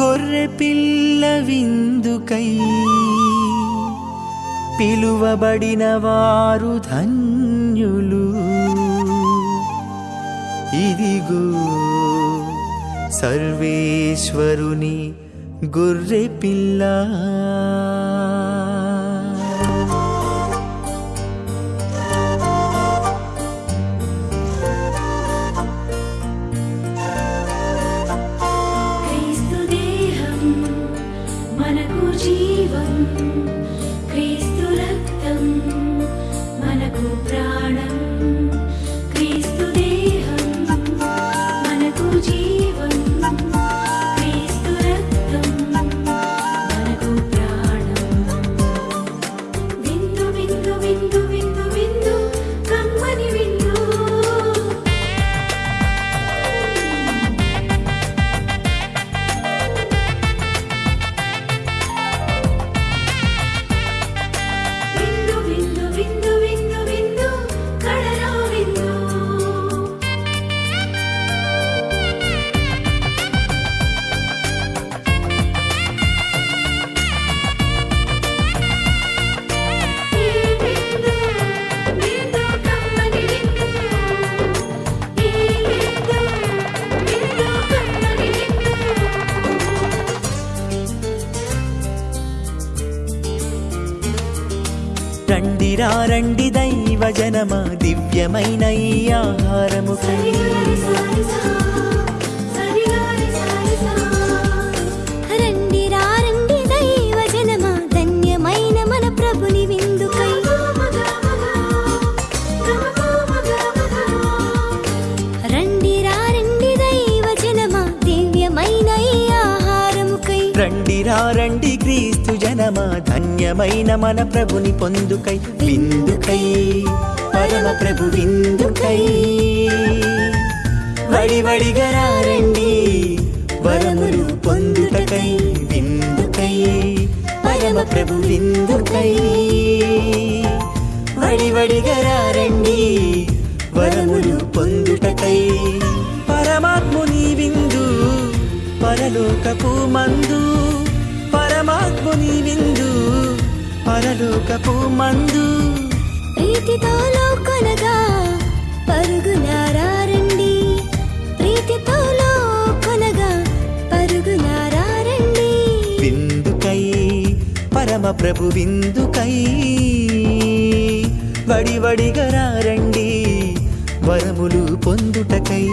గొర్రె పిల్ల విందుకై పిలువబడిన వారు ధన్యులు. ఇదిగో సర్వేశ్వరుని గొర్రె పిల్ల. రండిరా రండి దైవ జనమ దివ్యమైన ఈ ఆహారముకై. రండి రండి ధన్యమైన మన ప్రభుని ధన్యమైన మన ప్రభుని పొందుకై విందుకై. పరమ ప్రభు విందుకై. వడి వడిగా రండి వరములు పొందుటకై విందుకై. పరమ ప్రభు విందుకై. వడి వడిగా రండి వరములు పొందుటకై. పరమాత్ముని విందు పరలోకపు మందు. పరమాత్ముని విందు పరలోకపు మందు. ప్రీతితో లోకొనగా పరుగునారండి ప్రీతితో లోకొనగా పరుగునారండి విందుకై పరమ ప్రభు విందుకై. వడి వడిగా రండి వరములు పొందుటకై.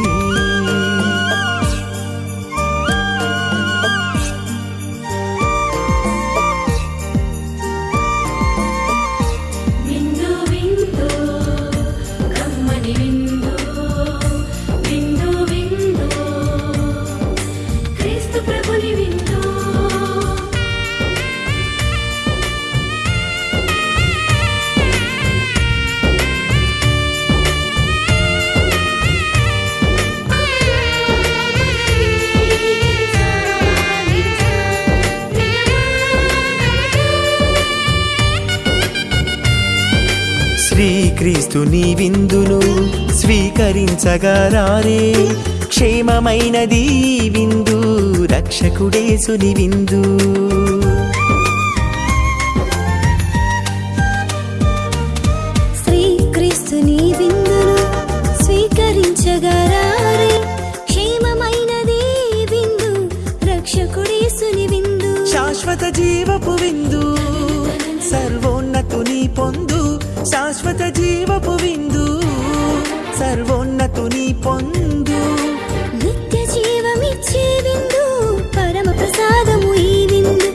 శ్రీక్రీస్తుని విందును స్వీకరించగరారే క్షేమమైనది విందు రక్షకుడేసుని విందు. శ్రీక్రీస్తుని విందును స్వీకరించగరారే క్షేమమైనది విందు రక్షకుడేసుని విందు. శాశ్వత జీవపు విందు. శాశ్వత జీవపు విందు సర్వోన్నతుని పొందు. నిత్య జీవమిచ్చే విందు పరమ ప్రసాదము ఈ విందు.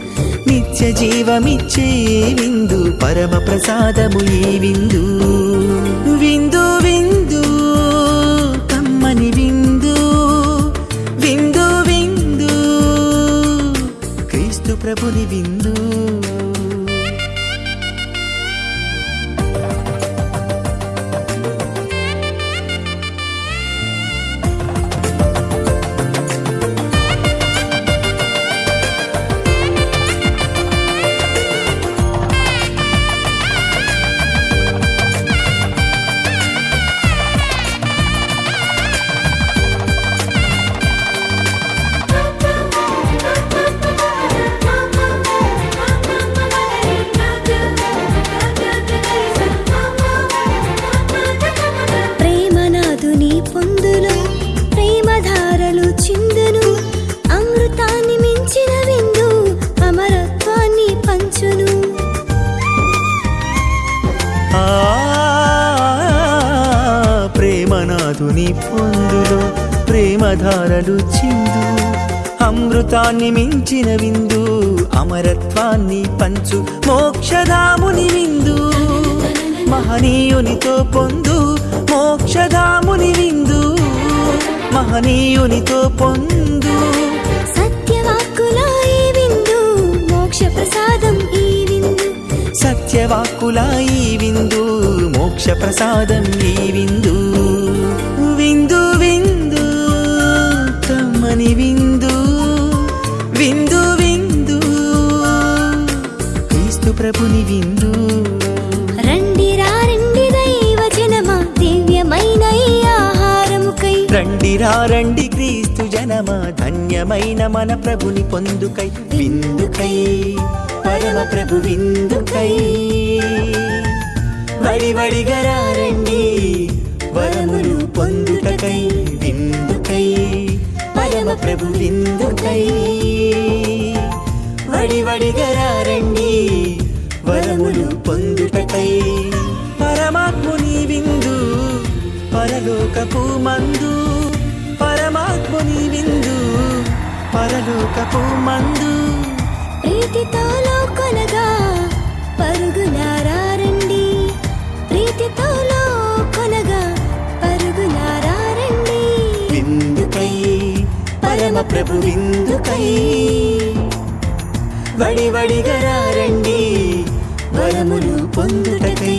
నిత్య జీవమిచ్చే విందు పరమ ప్రసాదము ఈ విందు. విందు నాదుని పొందులో ప్రేమధారలు చిందు. అమృతాన్ని మించిన విందు అమరత్వాన్ని పంచు మోక్షధాముని విందు. మహనీయునితో పొందు మోక్షధాముని విందు. మహనీయునితో పొందు. సత్యవాక్కుల ఈ విందు మోక్ష ప్రసాదం ఈ విందు. సత్యవాక్కుల ఈ విందు మోక్ష ప్రసాదం ఈ విందు. విందు విందు. క్రీస్తు ప్రభుని విందు. రండి రండి దైవ జనమా దివ్యమైన ఈ ఆహారముకై. రండి రండి క్రీస్తు జనమా ధన్యమైన మన ప్రభుని పొందుకై. విందుకై పరమ ప్రభు విందుకై. వడి వడిగరా రండి వరములు పొందుటకై. విందుకై పరమ ప్రభు విందుకై. పరలోకపు మందు పరమాత్ముని విందు పరలోకపు మందు. ప్రీతితో లోకొనగా పరుగులారండి ప్రీతితో లోకొనగా పరుగులారండి విందుకై పరమ ప్రభు విందుకై వడి వడిగరారండి వరములు పొందుటకై.